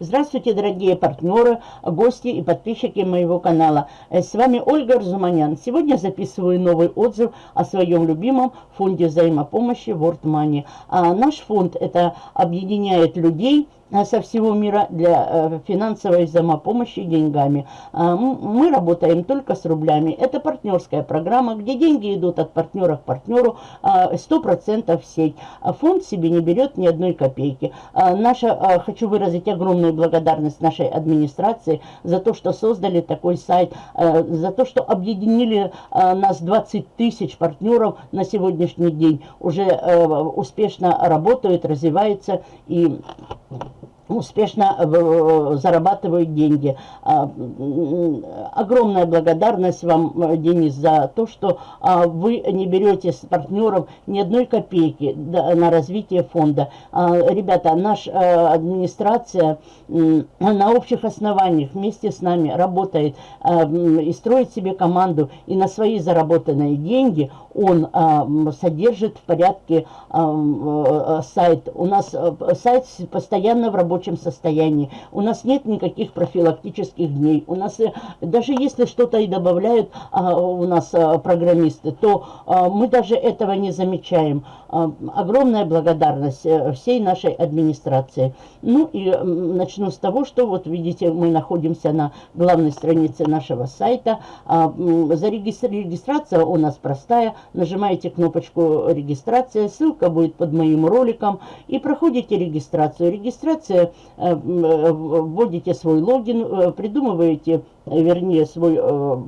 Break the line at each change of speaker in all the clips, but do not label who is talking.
Здравствуйте, дорогие партнеры, гости и подписчики моего канала. Э, с вами Ольга Разуманян. Сегодня записываю новый отзыв о своем любимом фонде взаимопомощи World Money. А наш фонд это объединяет людей, со всего мира для э, финансовой взаимопомощи деньгами. А, мы работаем только с рублями. Это партнерская программа, где деньги идут от партнера к партнеру 100% а, в сеть. А фонд себе не берет ни одной копейки. Наша, хочу выразить огромную благодарность нашей администрации за то, что создали такой сайт, за то, что объединили нас 20 тысяч партнеров на сегодняшний день. Уже успешно работают, развиваются и успешно э, зарабатывают деньги. А, огромная благодарность вам, э, Денис, за то, что а, вы не берете с партнеров ни одной копейки на развитие фонда. А, ребята, наша э, администрация на общих основаниях вместе с нами работает и строит себе команду, и на свои заработанные деньги он содержит в порядке сайт. У нас сайт постоянно в рабочем рабочем состоянии. У нас нет никаких профилактических дней. У нас, э, даже если что-то и добавляют а, у нас а, программисты, то а, мы даже этого не замечаем. Огромная благодарность э, всей нашей администрации. Ну и начну с того, что вот видите, мы находимся на главной странице нашего сайта. А, регистрация у нас простая. Нажимаете кнопочку регистрация, ссылка будет под моим роликом и проходите регистрацию. Регистрация Э, э, вводите свой логин, придумываете, вернее, свой,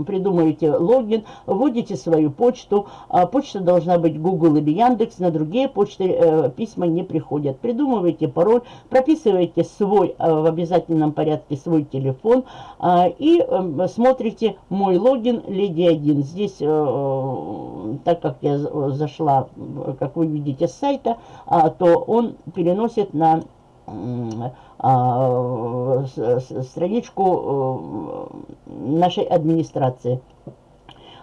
придумаете логин, вводите свою почту. А почта должна быть Google или Яндекс, на другие почты письма не приходят. Придумываете пароль, прописываете свой в обязательном порядке свой телефон и смотрите мой логин Леди 1. Здесь, так как я зашла, как вы видите, с сайта, а, то он переносит на а, страничку э, нашей администрации.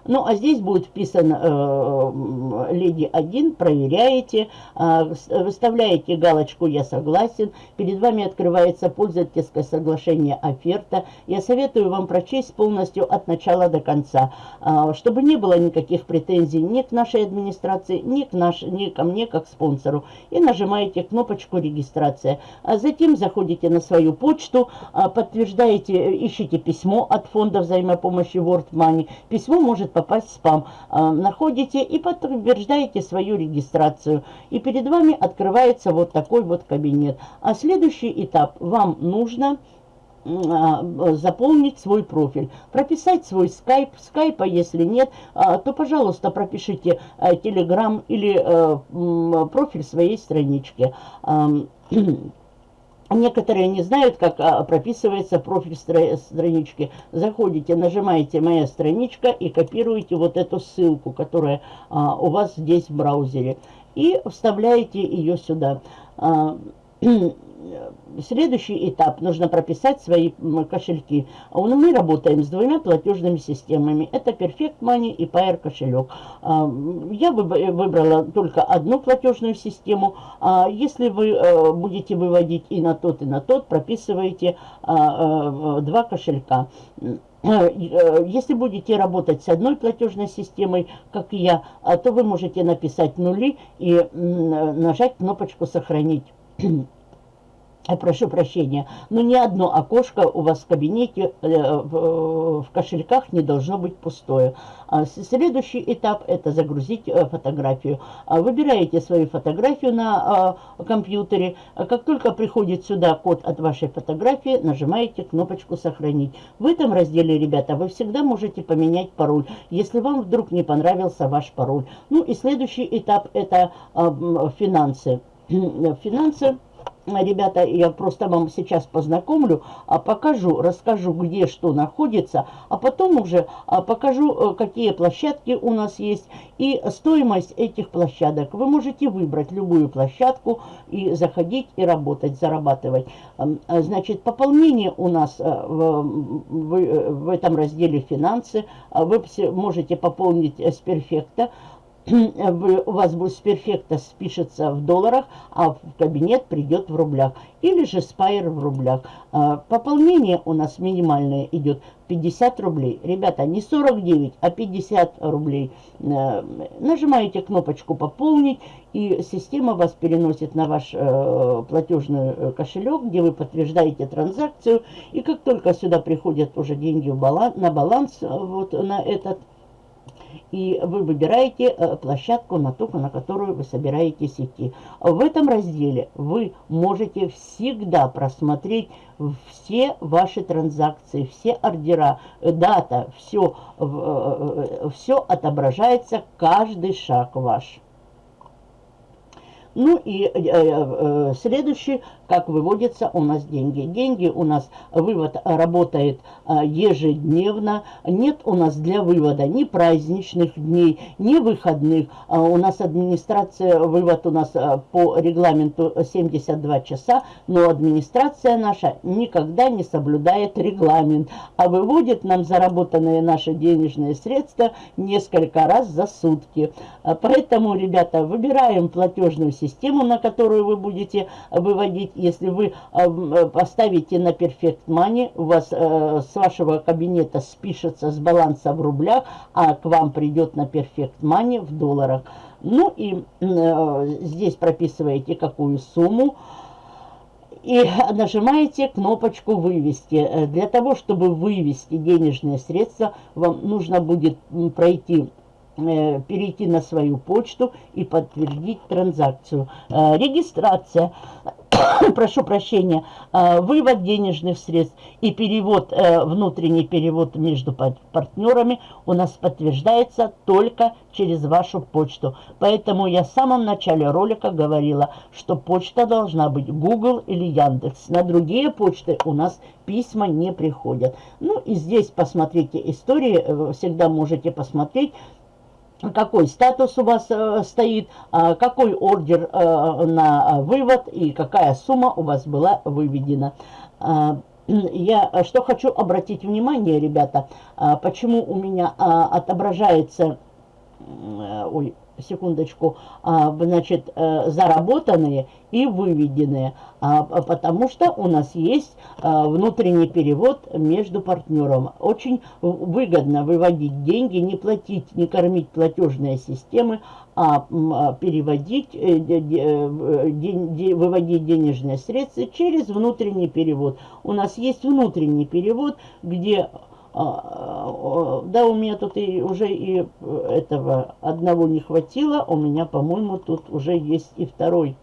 Ну, а здесь будет вписан э, леди 1, проверяете, э, выставляете галочку «Я согласен», перед вами открывается пользовательское соглашение оферта. Я советую вам прочесть полностью от начала до конца, э, чтобы не было никаких претензий ни к нашей администрации, ни, к наш, ни ко мне как спонсору. И нажимаете кнопочку «Регистрация». А затем заходите на свою почту, э, подтверждаете, ищите письмо от фонда взаимопомощи World Money. Письмо может попасть в спам. А, находите и подтверждаете свою регистрацию. И перед вами открывается вот такой вот кабинет. А следующий этап. Вам нужно а, заполнить свой профиль, прописать свой скайп, скайпа если нет, а, то, пожалуйста, пропишите телеграм или профиль своей странички. Некоторые не знают, как а, прописывается профиль странички. Заходите, нажимаете «Моя страничка» и копируете вот эту ссылку, которая а, у вас здесь в браузере. И вставляете ее сюда. А, следующий этап. Нужно прописать свои кошельки. Мы работаем с двумя платежными системами. Это Perfect Money и Pair кошелек. А, я выбрала только одну платежную систему. А, если вы э, будете выводить и на тот, и на тот, прописываете а, э, два кошелька. Э, если будете работать с одной платежной системой, как я, то вы можете написать нули и нажать кнопочку «Сохранить». Я прошу прощения, но ни одно окошко у вас в кабинете, э, в, кошельках не должно быть пустое. А следующий этап – это загрузить э, фотографию. А выбираете свою фотографию на компьютере. Как только приходит сюда код от вашей фотографии, нажимаете кнопочку «Сохранить». В этом разделе, ребята, вы всегда можете поменять пароль, если вам вдруг не понравился ваш пароль. Ну и следующий этап – это финансы. Финансы – Ребята, я просто вам сейчас познакомлю, а покажу, расскажу, где что находится, а потом уже а, покажу, э, какие площадки у нас есть и стоимость этих площадок. Вы можете выбрать любую площадку и заходить и работать, зарабатывать. А, значит, пополнение у нас э, в, в, этом разделе «Финансы». Вы можете пополнить с перфекта у вас будет перфекта спишется в долларах, а в кабинет придет в рублях. Или же спайр в рублях. А, пополнение у нас минимальное идет 50 рублей. Ребята, не 49, а 50 рублей. А, нажимаете кнопочку «Пополнить», и система вас переносит на ваш э, платежный э, кошелек, где вы подтверждаете транзакцию. И как только сюда приходят уже деньги на баланс, вот на этот и вы выбираете э, площадку, на ту, на которую вы собираетесь идти. В этом разделе вы можете всегда просмотреть все ваши транзакции, все ордера, дата, все, э, э, все отображается, каждый шаг ваш. Ну и э, э, следующий, как выводятся у нас деньги. Деньги у нас, вывод работает э, ежедневно. Нет у нас для вывода ни праздничных дней, ни выходных. А у нас администрация, вывод у нас э, по регламенту 72 часа, но администрация наша никогда не соблюдает регламент, а выводит нам заработанные наши денежные средства несколько раз за сутки. Поэтому, ребята, выбираем платежную систему, на которую вы будете выводить. Если вы э, поставите на Perfect Money, у вас э, с вашего кабинета спишется с баланса в рублях, а к вам придет на Perfect Money в долларах. Ну и э, здесь прописываете какую сумму и нажимаете кнопочку «Вывести». Для того, чтобы вывести денежные средства, вам нужно будет пройти Э, перейти на свою почту и подтвердить транзакцию. Э, регистрация, прошу прощения, э, вывод денежных средств и перевод, внутренний перевод между партнерами у нас подтверждается только через вашу почту. Поэтому я в самом начале ролика говорила, что почта должна быть Google или Яндекс. На другие почты у нас письма не приходят. Ну и здесь посмотрите истории, всегда можете посмотреть, какой статус у вас э, стоит, э, какой ордер э, на вывод и какая сумма у вас была выведена. Э, я что хочу обратить внимание, ребята, э, почему у меня э, отображается... Э, ой, секундочку, а, значит, э, заработанные и выведенные, а, потому что у нас есть а, внутренний перевод между партнером. Очень выгодно выводить деньги, не платить, не кормить платежные системы, а переводить, э, э, выводить денежные средства через внутренний перевод. У нас есть внутренний перевод, где да, у меня тут и уже и этого одного не хватило. У меня, по-моему, тут уже есть и второй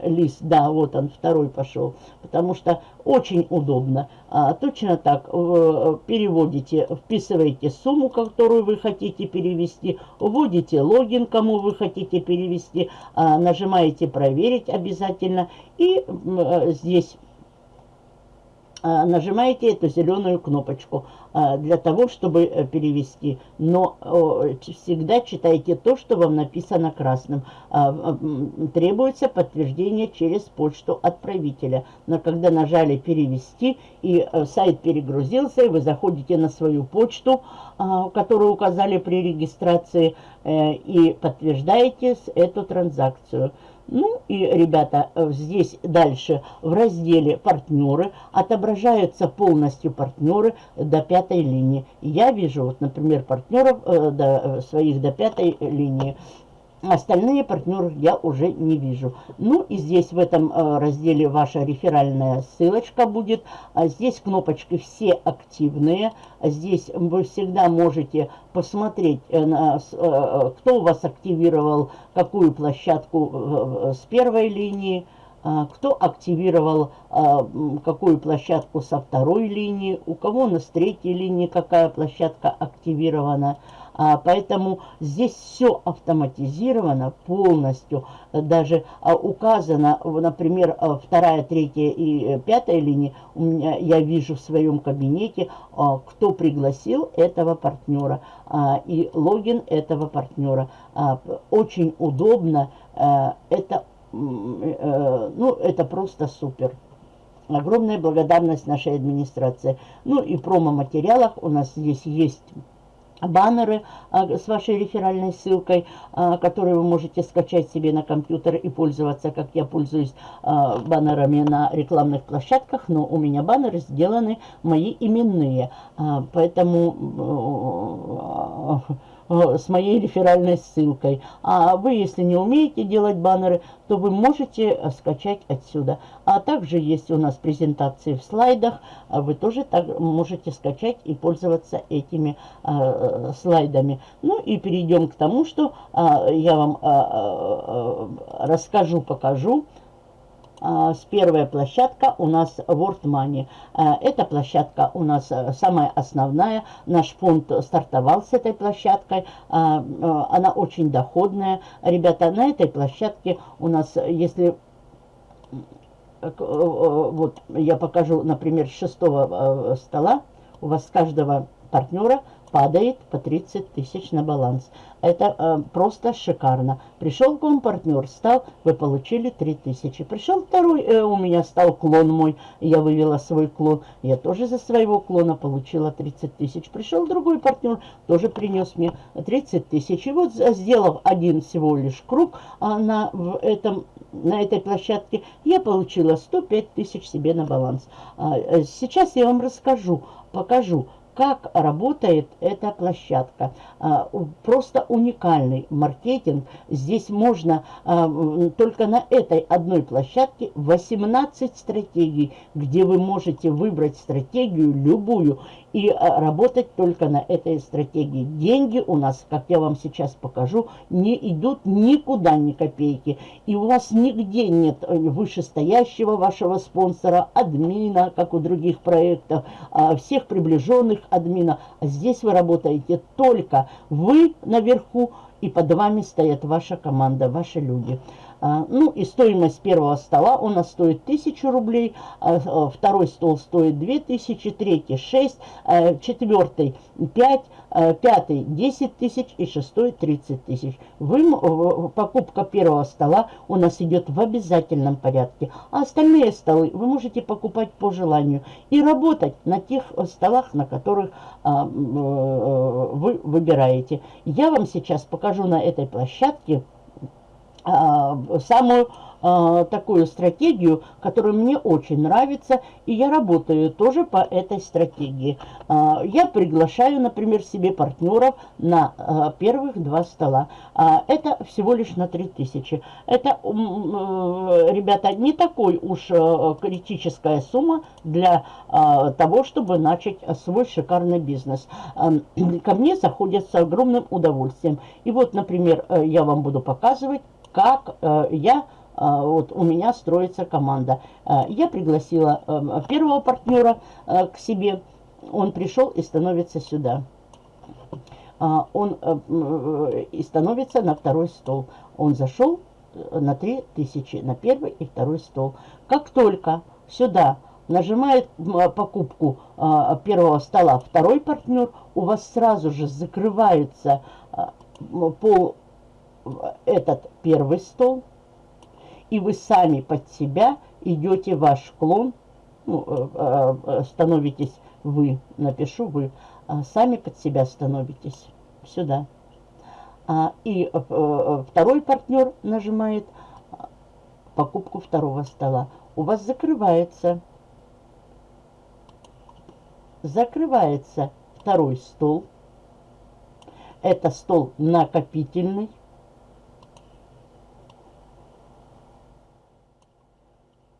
лист. Да, вот он, второй пошел. Потому что очень удобно. А, точно так, переводите, вписываете сумму, которую вы хотите перевести, вводите логин, кому вы хотите перевести, а, нажимаете «Проверить» обязательно. И а, здесь а, нажимаете эту зеленую кнопочку а, для того, чтобы э, перевести. Но всегда читайте то, что вам написано красным. А, требуется подтверждение через почту отправителя. Но когда нажали «Перевести» и э, сайт перегрузился, и вы заходите на свою почту, которую указали при регистрации, э, и подтверждаете эту транзакцию. Ну и, ребята, э, здесь дальше в разделе «Партнеры» отображаются полностью партнеры до пятой линии. Я вижу, вот, например, партнеров э, до, э, своих до пятой линии. Остальные партнеры я уже не вижу. Ну и здесь в этом э, разделе ваша реферальная ссылочка будет. А здесь кнопочки «Все активные». Здесь вы всегда можете посмотреть, э, э, кто у вас активировал какую площадку с первой линии, кто активировал какую площадку со второй линии, у кого на третьей линии какая площадка активирована. А, поэтому здесь все автоматизировано полностью. Даже а, указано, например, а, вторая, третья и э, пятая линии. У меня, я вижу в своем кабинете, а, кто пригласил этого партнера а, и логин этого партнера. А, очень удобно. А, это, а, ну, это просто супер. Огромная благодарность нашей администрации. Ну и промо-материалах у нас здесь есть баннеры а, с вашей реферальной ссылкой, а, которые вы можете скачать себе на компьютер и пользоваться, как я пользуюсь а, баннерами на рекламных площадках, но у меня баннеры сделаны мои именные, поэтому с моей реферальной ссылкой. А вы, если не умеете делать баннеры, то вы можете э, скачать отсюда. А также есть у нас презентации в слайдах. А вы тоже так можете скачать и пользоваться этими э, слайдами. Ну и перейдем к тому, что э, я вам э, э, расскажу, покажу. А, с первая площадка у нас World Money. А, эта площадка у нас э, самая основная. Наш фонд стартовал с этой площадкой. А, э, она очень доходная. Ребята, на этой площадке у нас, если э, вот я покажу, например, с шестого стола, у вас с каждого партнера падает по 30 тысяч на баланс. Это э, просто шикарно. Пришел к вам партнер, стал, вы получили 3 тысячи. Пришел второй, э, у меня стал клон мой, я вывела свой клон. Я тоже за своего клона получила 30 тысяч. Пришел другой партнер, тоже принес мне 30 тысяч. И вот сделав один всего лишь круг а на, в этом, на этой площадке, я получила 105 тысяч себе на баланс. А, э, сейчас я вам расскажу, покажу, как работает эта площадка. А, просто уникальный маркетинг. Здесь можно а, только на этой одной площадке 18 стратегий, где вы можете выбрать стратегию любую и а, работать только на этой стратегии. Деньги у нас, как я вам сейчас покажу, не идут никуда ни копейки. И у вас нигде нет э, вышестоящего вашего спонсора, админа, как у других проектов, всех приближенных админа. А здесь вы работаете только вы наверху, и под вами стоят ваша команда, ваши люди. А, ну и стоимость первого стола у нас стоит 1000 рублей, а, а, второй стол стоит 2000, третий 6, четвертый 5, пятый 10 тысяч и шестой 30 тысяч. Вы, покупка первого стола у нас идет в обязательном порядке, а остальные столы вы можете покупать по желанию и работать на тех столах, на которых э, вы выбираете. Я вам сейчас покажу на этой площадке самую а, такую стратегию, которая мне очень нравится, и я работаю тоже по этой стратегии. А, я приглашаю, например, себе партнеров на первых два стола. Это всего лишь на 3000. Это, ребята, не такой уж критическая сумма для того, чтобы начать свой шикарный бизнес. Ко мне заходят с огромным удовольствием. И вот, например, э, я вам буду показывать, как э, я, э, вот у меня строится команда. Э, я пригласила первого партнера к себе, он пришел и становится сюда. Он и становится на второй стол. Он зашел на 3000, на первый и второй стол. Как только сюда нажимает покупку первого стола второй партнер, у вас сразу же закрывается пол этот первый стол, и вы сами под себя идете ваш клон, ну, э, э, э, становитесь вы, напишу вы, сами под себя становитесь сюда. А, и второй партнер нажимает покупку второго стола. У вас закрывается, закрывается второй стол. Это стол накопительный.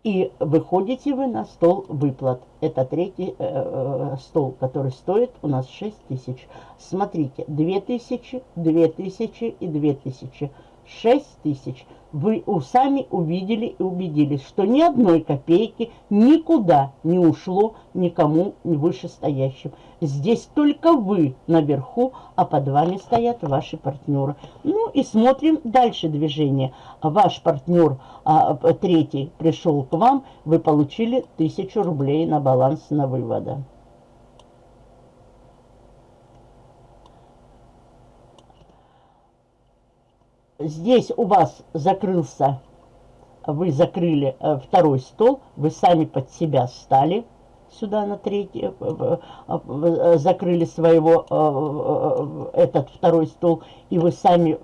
И выходите вы на стол выплат. Это третий э, э, стол, который стоит у нас 6 тысяч. Смотрите, 2 тысячи, 2 тысячи и 2 тысячи. 6 тысяч вы сами увидели и убедились, что ни одной копейки никуда не ушло никому вышестоящим. Здесь только вы наверху, а под вами стоят ваши партнеры. Ну и смотрим дальше движение. Ваш партнер а, третий пришел к вам, вы получили тысячу рублей на баланс на вывода. Здесь у вас закрылся, вы закрыли э, второй стол, вы сами под себя стали, сюда на третий, э, э, закрыли своего этот второй стол, и вы сами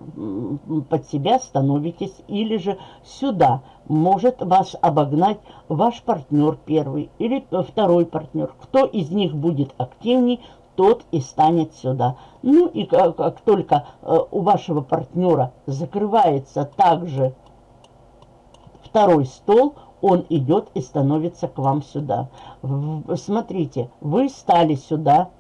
под себя становитесь, или же сюда может вас обогнать ваш партнер первый или второй партнер. Кто из них будет активней, тот и станет сюда. Ну и как, как только э, у вашего партнера закрывается также второй стол, он идет и становится к вам сюда. В, смотрите, вы стали сюда,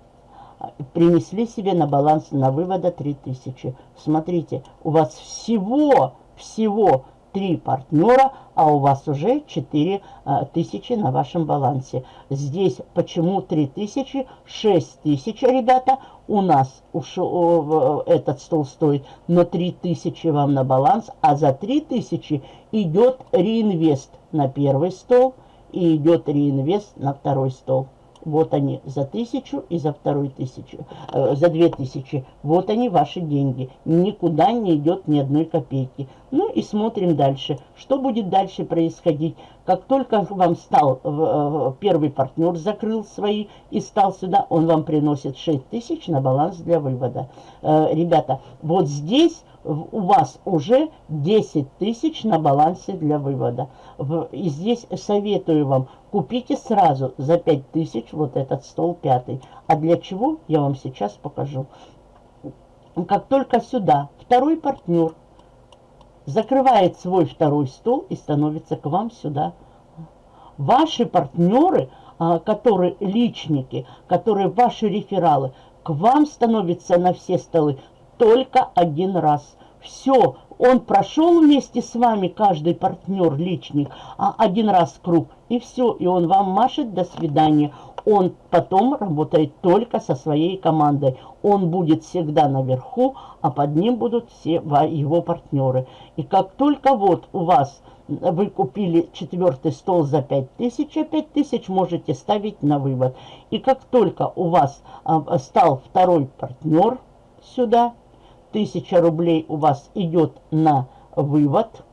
принесли себе на баланс на вывода 3000. Смотрите, у вас всего, всего три партнера, а у вас уже 4 а, тысячи на вашем балансе. Здесь почему 3 тысячи? 6 тысяч, ребята, у нас ушел, этот стол стоит, но 3 тысячи вам на баланс, а за 3 тысячи идет реинвест на первый стол и идет реинвест на второй стол. Вот они за тысячу и за вторую тысячу, э, за две тысячи. Вот они ваши деньги. Никуда не идет ни одной копейки. Ну и смотрим дальше. Что будет дальше происходить? Как только вам стал э, э, первый партнер, закрыл свои и стал сюда, он вам приносит 6 тысяч на баланс для вывода. Э, ребята, вот здесь у вас уже 10 тысяч на балансе для вывода. И здесь советую вам, купите сразу за 5 тысяч вот этот стол пятый. А для чего, я вам сейчас покажу. Как только сюда второй партнер закрывает свой второй стол и становится к вам сюда. Ваши партнеры, а, которые личники, которые ваши рефералы, к вам становятся на все столы только один раз. Все, он прошел вместе с вами, каждый партнер, личник, а один раз круг, и все, и он вам машет «до свидания». Он потом работает только со своей командой. Он будет всегда наверху, а под ним будут все его партнеры. И как только вот у вас вы купили четвертый стол за 5000, а 5000 можете ставить на вывод. И как только у вас а, стал второй партнер сюда, 1000 рублей у вас идет на вывод,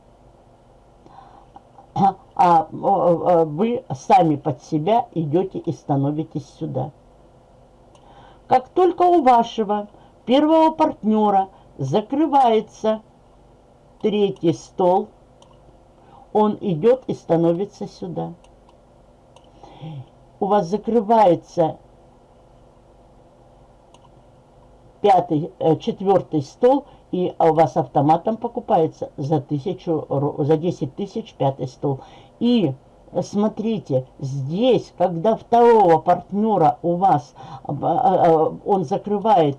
а, а, а вы сами под себя идете и становитесь сюда. Как только у вашего первого партнера закрывается третий стол, он идет и становится сюда. У вас закрывается пятый, э, четвертый стол, и у вас автоматом покупается за, тысячу, за 10 тысяч пятый стол. И смотрите, здесь, когда второго партнера у вас, а, он закрывает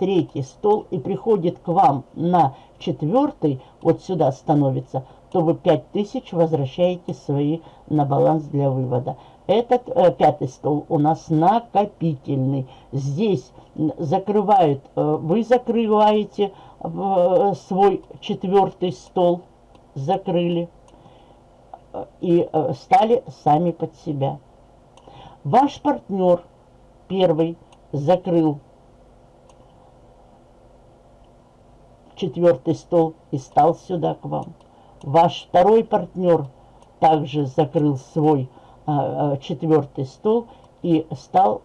третий стол и приходит к вам на четвертый, вот сюда становится, то вы 5000 возвращаете свои на баланс для вывода. Этот э, пятый стол у нас накопительный. Здесь закрывают, э, вы закрываете э, свой четвертый стол, закрыли э, и э, стали сами под себя. Ваш партнер первый закрыл четвертый стол и стал сюда к вам. Ваш второй партнер также закрыл свой четвертый стол и стал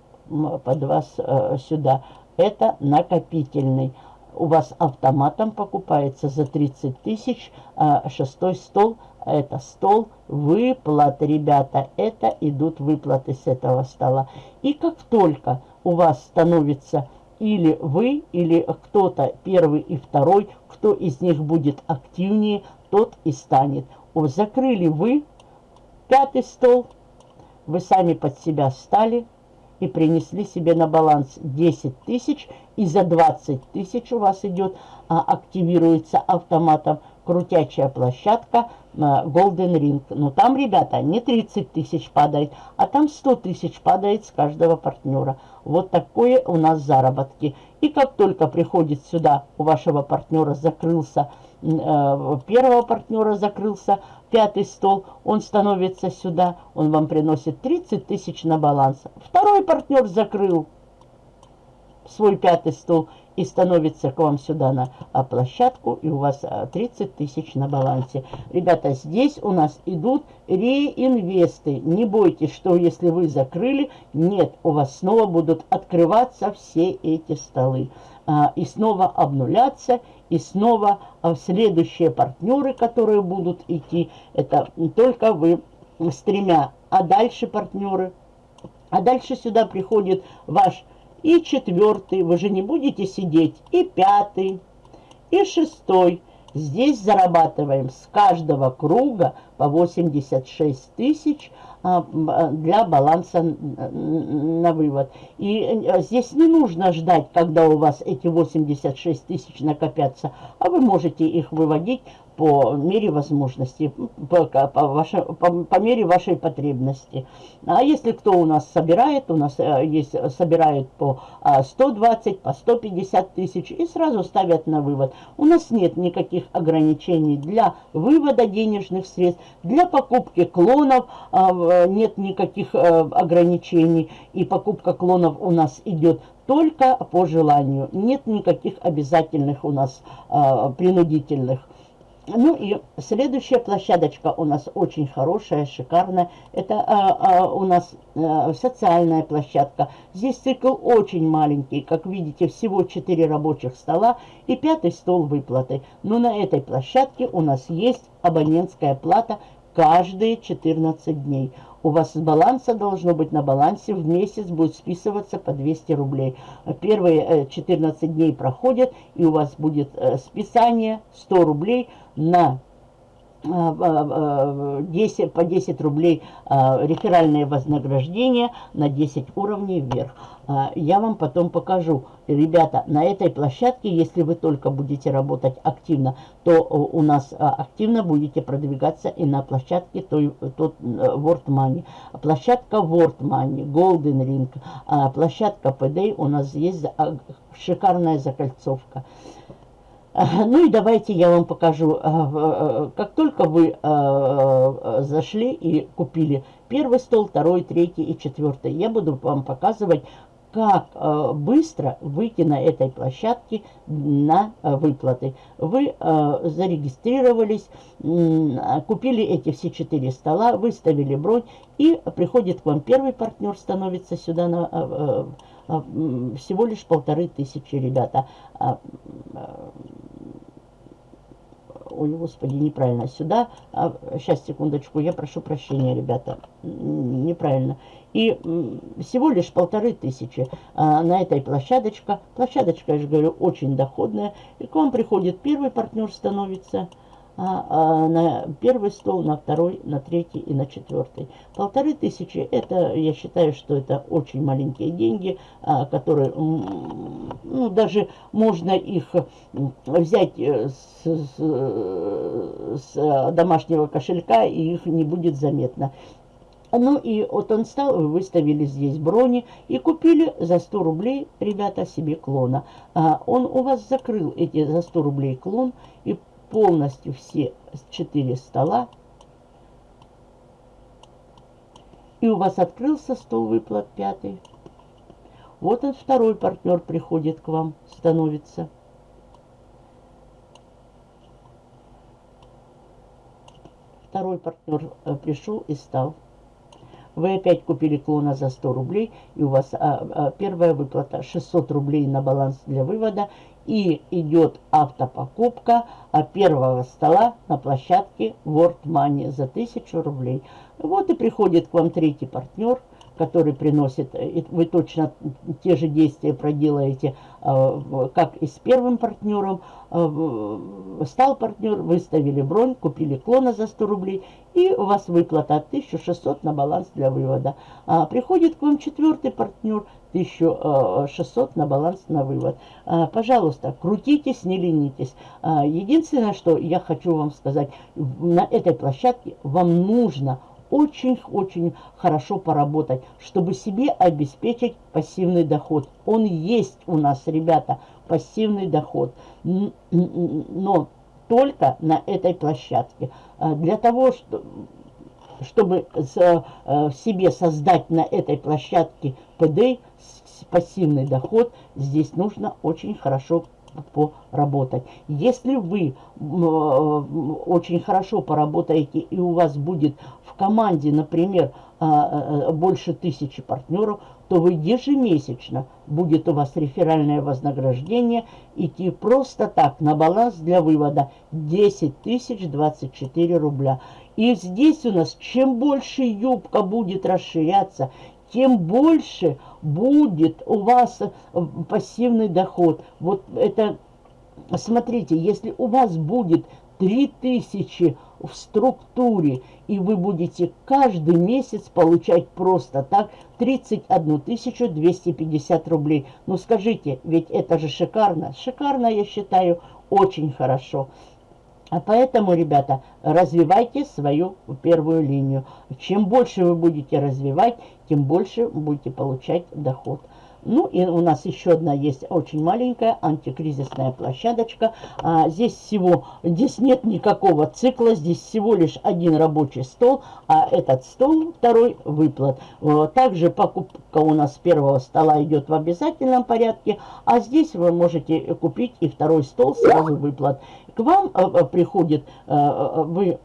под вас а, сюда. Это накопительный. У вас автоматом покупается за 30 тысяч а, шестой стол. Это стол выплат, ребята. Это идут выплаты с этого стола. И как только у вас становится или вы, или кто-то первый и второй, кто из них будет активнее, тот и станет. О, закрыли вы пятый стол, вы сами под себя стали и принесли себе на баланс 10 тысяч, и за 20 тысяч у вас идет, а, активируется автоматом крутячая площадка а, Golden Ring. Но там, ребята, не 30 тысяч падает, а там 100 тысяч падает с каждого партнера. Вот такое у нас заработки. И как только приходит сюда, у вашего партнера закрылся, первого партнера закрылся, пятый стол, он становится сюда, он вам приносит 30 тысяч на баланс. Второй партнер закрыл свой пятый стол, и становится к вам сюда на а, площадку, и у вас 30 а, тысяч на балансе. Ребята, здесь у нас идут реинвесты. Не бойтесь, что если вы закрыли, нет, у вас снова будут открываться все эти столы. А, и снова обнуляться, и снова следующие партнеры, которые будут идти, это только вы с тремя, а дальше партнеры. А дальше сюда приходит ваш и четвертый, вы же не будете сидеть, и пятый, и шестой. Здесь зарабатываем с каждого круга 86 тысяч а, для баланса на вывод. И э, здесь не нужно ждать, когда у вас эти 86 тысяч накопятся, а вы можете их выводить по мере возможности, по, по, по, по мере вашей потребности. А если кто у нас собирает, у нас э, есть собирает по 120, а, по 150 тысяч и сразу ставят на вывод. У нас нет никаких ограничений для вывода денежных средств, для покупки клонов а, нет никаких э, ограничений. И покупка клонов у нас идет только по желанию. Нет никаких обязательных у нас а, принудительных. Ну и следующая площадочка у нас очень хорошая, шикарная. Это а, а, у нас а, социальная площадка. Здесь цикл очень маленький. Как видите, всего 4 рабочих стола и пятый стол выплаты. Но на этой площадке у нас есть абонентская плата каждые 14 дней. У вас с баланса должно быть на балансе в месяц будет списываться по 200 рублей. Первые 14 э, дней проходят, и у вас будет э, списание 100 рублей на 10, по 10 рублей реферальное вознаграждение на 10 уровней вверх. Я вам потом покажу. Ребята, на этой площадке, если вы только будете работать активно, то у нас активно будете продвигаться и на площадке той, тот World Money. Площадка World Money, Golden Ring, площадка PD у нас есть шикарная закольцовка. Ну и давайте я вам покажу, э, э, как только вы э, зашли и купили первый стол, второй, третий и четвертый, я буду вам показывать, как быстро выйти на этой площадке на выплаты. Вы зарегистрировались, купили эти все четыре стола, выставили бронь, и приходит к вам первый партнер, становится сюда на а, всего лишь полторы тысячи, ребята. А, а, ой, господи, неправильно. Сюда, сейчас, секундочку, я прошу прощения, ребята, неправильно. И всего лишь полторы тысячи на этой площадочке. Площадочка, я же говорю, очень доходная. И к вам приходит первый партнер, становится а, а на первый стол, на второй, на третий и на четвертый. Полторы тысячи, это, я считаю, что это очень маленькие деньги, а, которые, ну, даже можно их взять э, с, с, с домашнего кошелька, и их не будет заметно. Ну и он стал, вы выставили здесь брони и купили за 100 рублей, ребята, себе клона. А он у вас закрыл эти за 100 рублей клон и полностью все четыре стола. И у вас открылся стол выплат пятый. Вот он, второй партнер приходит к вам, становится. Второй партнер э, пришел и стал. Вы опять купили клона за 100 рублей, и у вас а, а, первая выплата 600 рублей на баланс для вывода, и идет автопокупка а, первого стола на площадке World Money за 1000 рублей. Вот и приходит к вам третий партнер – который приносит, э, вы точно те же действия проделаете, э, как и с первым партнером. Э, стал партнер, выставили бронь, купили клона за 100 рублей, и у вас выплата 1600 на баланс для вывода. А приходит к вам четвертый партнер, 1600 на баланс на вывод. Пожалуйста, крутитесь, не ленитесь. Единственное, что я хочу вам сказать, на этой площадке вам нужно очень-очень хорошо поработать, чтобы себе обеспечить пассивный доход. Он есть у нас, ребята, пассивный доход. Но только на этой площадке. Для того, чтобы э, себе создать на этой площадке ПД, пассивный доход, здесь нужно очень хорошо поработать. Если вы э, очень хорошо поработаете и у вас будет в команде, например, а, э, больше тысячи партнеров, то вы ежемесячно будет у вас реферальное вознаграждение идти просто так на баланс для вывода 10 тысяч 24 рубля. И здесь у нас чем больше юбка будет расширяться, тем больше будет у вас э, пассивный доход. Вот это, смотрите, если у вас будет 3000 в структуре, и вы будете каждый месяц получать просто так 31 250 рублей. Ну скажите, ведь это же шикарно. Шикарно, я считаю, очень хорошо. А поэтому, ребята, развивайте свою первую линию. Чем больше вы будете развивать, тем больше будете получать доход. Ну и у нас еще одна есть очень маленькая антикризисная площадочка. А, здесь всего, здесь нет никакого цикла, здесь всего лишь один рабочий стол, а этот стол второй выплат. Также покупка у нас первого стола идет в обязательном порядке, а здесь вы можете купить и второй стол сразу выплат. К вам э, э, приходит, э, вы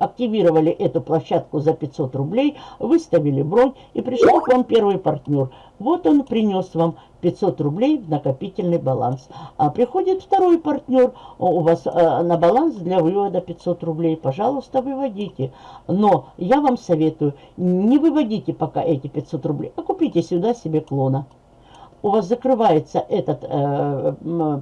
активировали эту площадку за 500 рублей, выставили бронь и пришел к вам первый партнер. Вот он принес вам 500 рублей в накопительный баланс. А приходит второй партнер, у вас э, на баланс для вывода 500 рублей. Пожалуйста, выводите. Но я вам советую, не выводите пока эти 500 рублей, а купите сюда себе клона. У вас закрывается этот э,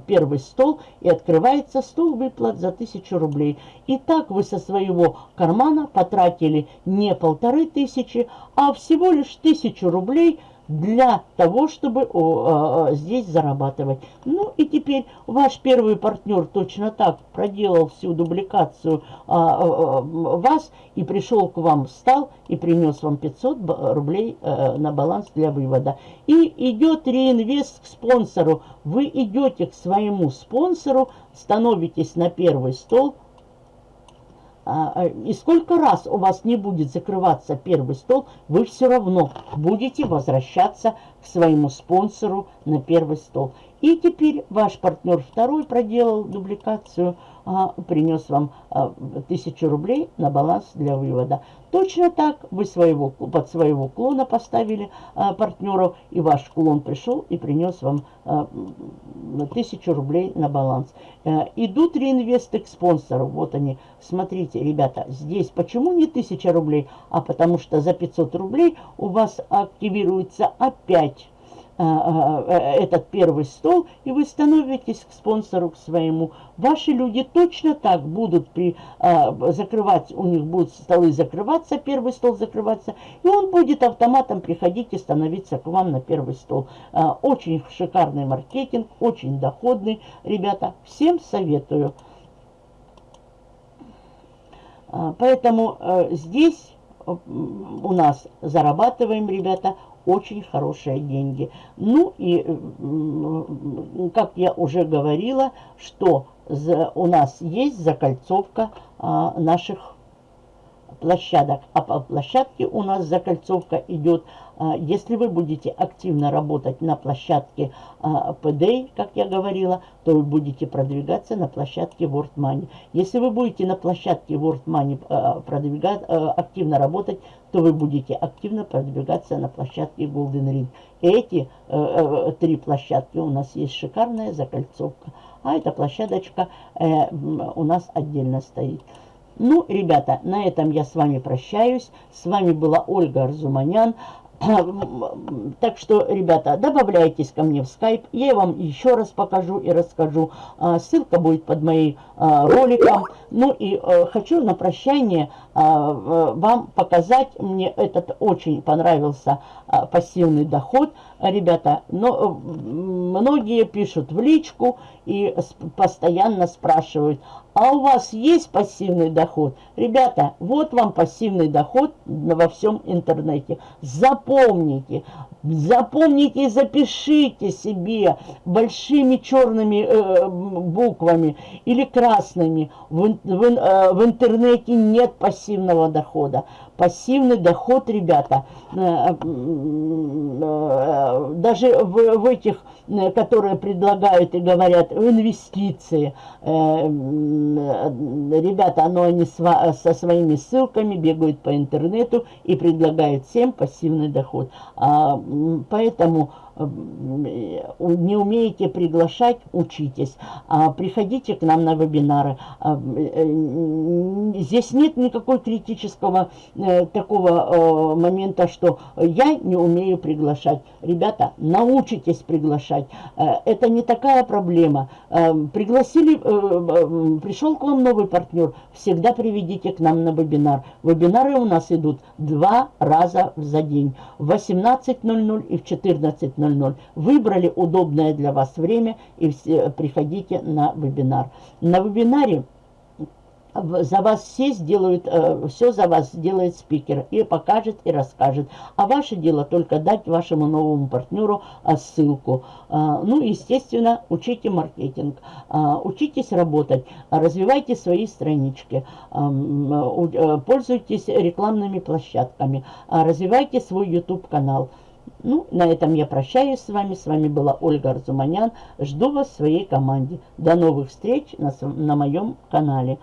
первый стол и открывается стол выплат за 1000 рублей. И так вы со своего кармана потратили не полторы тысячи, а всего лишь тысячу рублей – для того, чтобы о, о, здесь зарабатывать. Ну и теперь ваш первый партнер точно так проделал всю дубликацию а, а, вас и пришел к вам, встал и принес вам 500 рублей а, на баланс для вывода. И идет реинвест к спонсору. Вы идете к своему спонсору, становитесь на первый стол, а, а, и сколько раз у вас не будет закрываться первый стол, вы все равно будете возвращаться к своему спонсору на первый стол. И теперь ваш партнер второй проделал дубликацию, а, принес вам а, 1000 рублей на баланс для вывода. Точно так вы своего, под своего клона поставили а, партнеров, и ваш клон пришел и принес вам а, 1000 рублей на баланс. А, идут реинвесты к спонсору. Вот они. Смотрите, ребята, здесь почему не 1000 рублей? А потому что за 500 рублей у вас активируется опять этот первый стол, и вы становитесь к спонсору, к своему. Ваши люди точно так будут при, а, закрывать, у них будут столы закрываться, первый стол закрываться, и он будет автоматом приходить и становиться к вам на первый стол. Очень шикарный маркетинг, очень доходный, ребята, всем советую. Поэтому э, здесь у нас зарабатываем, ребята, очень хорошие деньги. Ну и, как я уже говорила, что у нас есть закольцовка а, наших площадок. А по площадке у нас закольцовка идет, если вы будете активно работать на площадке а, PDA, как я говорила, то вы будете продвигаться на площадке World Money. Если вы будете на площадке World Money а, продвигать, активно работать, то вы будете активно продвигаться на площадке Golden Ring. Эти э, э, три площадки у нас есть шикарная закольцовка. А эта площадочка э, у нас отдельно стоит. Ну, ребята, на этом я с вами прощаюсь. С вами была Ольга Арзуманян. Так что, ребята, добавляйтесь ко мне в скайп. Я вам еще раз покажу и расскажу. А, ссылка будет под моим а, роликом. Ну и э, хочу на прощание а, вам показать. Мне этот очень понравился пассивный доход. Ребята, но многие пишут в личку и постоянно спрашивают, а у вас есть пассивный доход? Ребята, вот вам пассивный доход во всем интернете. Запомните, запомните и запишите себе большими черными э, буквами или красными. В, в, э, в интернете нет пассивного дохода. пассивный доход, ребята. Даже в, в этих, которые предлагают и говорят, инвестиции, ребята, оно они со своими ссылками бегают по интернету и предлагают всем пассивный доход. А, поэтому не умеете приглашать, учитесь. А, приходите к нам на вебинары. А, э, здесь нет никакой критического э, такого э, момента, что я не умею приглашать. Ребята, научитесь приглашать. Это не такая проблема. Пригласили, пришел к вам новый партнер, всегда приведите к нам на вебинар. Вебинары у нас идут два раза за день. В 18.00 и в 14.00. 00. Выбрали удобное для вас время и все, приходите на вебинар. На вебинаре за вас все сделают, э, все за вас сделает спикер и покажет, и расскажет. А ваше дело только дать вашему новому партнеру э, ссылку. Э, ну, естественно, учите маркетинг, учитесь работать, развивайте свои странички, пользуйтесь рекламными площадками, развивайте свой YouTube-канал. Ну, на этом я прощаюсь с вами. С вами была Ольга Арзуманян. Жду вас в своей команде. До новых встреч на, на моем канале.